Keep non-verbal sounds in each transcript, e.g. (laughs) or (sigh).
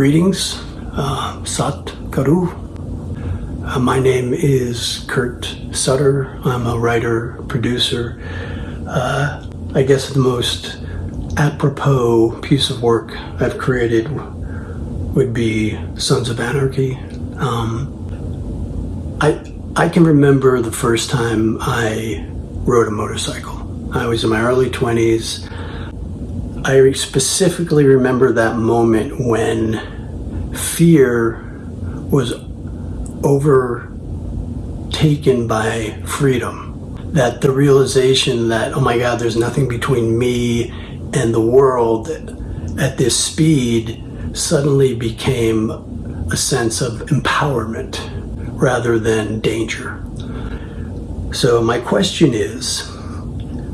greetings, uh, Sat Karu. Uh, my name is Kurt Sutter. I'm a writer, producer. Uh, I guess the most apropos piece of work I've created would be Sons of Anarchy. Um, I I can remember the first time I rode a motorcycle. I was in my early 20s. I specifically remember that moment when fear was overtaken by freedom. That the realization that, oh my God, there's nothing between me and the world at this speed suddenly became a sense of empowerment rather than danger. So my question is,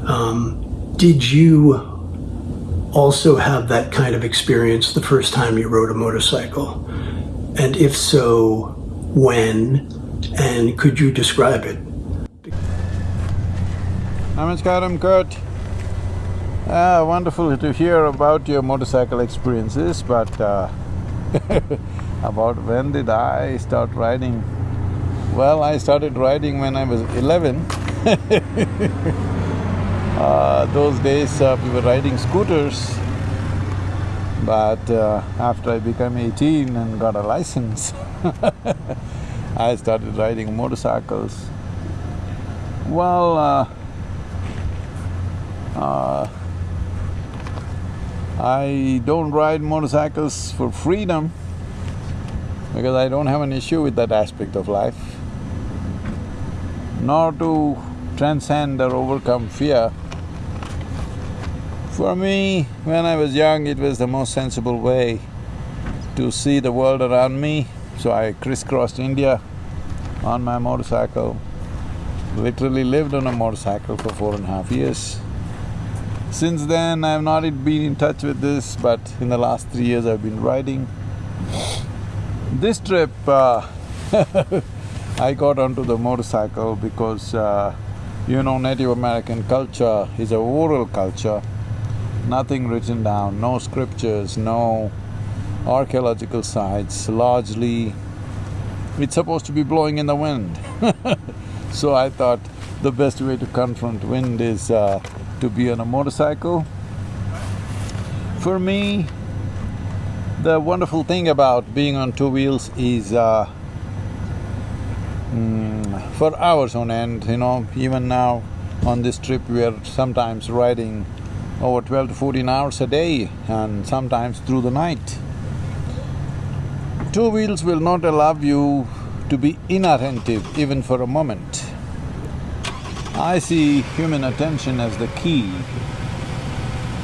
um, did you also have that kind of experience the first time you rode a motorcycle? And if so, when? And could you describe it? Namaskaram, Kurt. Ah, wonderful to hear about your motorcycle experiences, but uh, (laughs) about when did I start riding? Well, I started riding when I was eleven. (laughs) uh, those days uh, we were riding scooters, but uh, after I became eighteen and got a license, (laughs) I started riding motorcycles. Well, uh, uh, I don't ride motorcycles for freedom because I don't have an issue with that aspect of life, nor to transcend or overcome fear. For me, when I was young, it was the most sensible way to see the world around me, so I crisscrossed India on my motorcycle, literally lived on a motorcycle for four and a half years. Since then, I've not been in touch with this, but in the last three years I've been riding. This trip, uh, (laughs) I got onto the motorcycle because, uh, you know, Native American culture is a oral culture, nothing written down, no scriptures, no archaeological sites, largely it's supposed to be blowing in the wind (laughs) So I thought the best way to confront wind is uh, to be on a motorcycle. For me, the wonderful thing about being on two wheels is uh, mm, for hours on end, you know, even now on this trip we are sometimes riding over twelve to fourteen hours a day and sometimes through the night. Two wheels will not allow you to be inattentive even for a moment. I see human attention as the key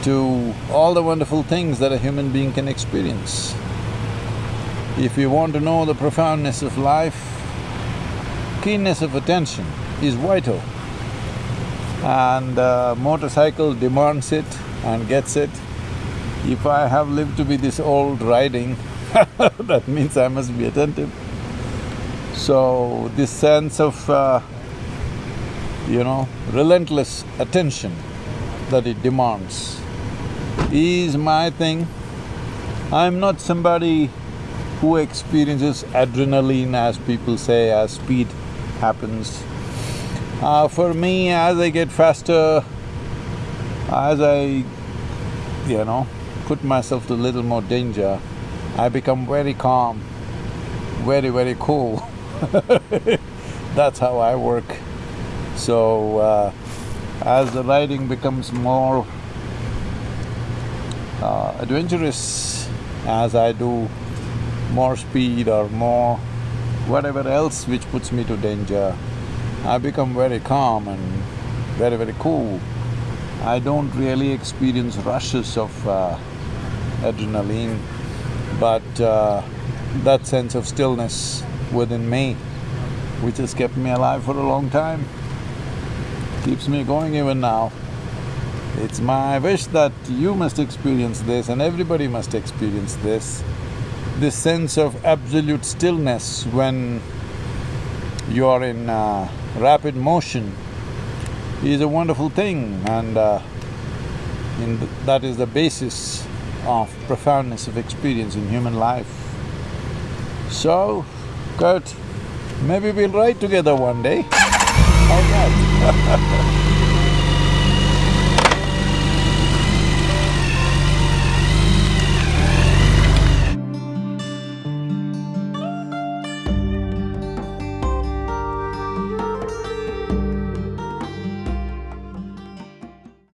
to all the wonderful things that a human being can experience. If you want to know the profoundness of life, keenness of attention is vital. And uh, motorcycle demands it and gets it. If I have lived to be this old riding, (laughs) that means I must be attentive. So, this sense of uh, you know, relentless attention that it demands is my thing. I'm not somebody who experiences adrenaline as people say, as speed happens. Uh, for me, as I get faster, as I, you know, put myself to little more danger, I become very calm, very, very cool. (laughs) That's how I work. So, uh, as the riding becomes more uh, adventurous, as I do more speed or more whatever else which puts me to danger, I become very calm and very, very cool. I don't really experience rushes of uh, adrenaline, but uh, that sense of stillness within me, which has kept me alive for a long time keeps me going even now. It's my wish that you must experience this and everybody must experience this. This sense of absolute stillness when you are in uh, rapid motion is a wonderful thing and uh, th that is the basis of profoundness of experience in human life. So, Kurt, maybe we'll ride together one day. (laughs) How's that? (laughs)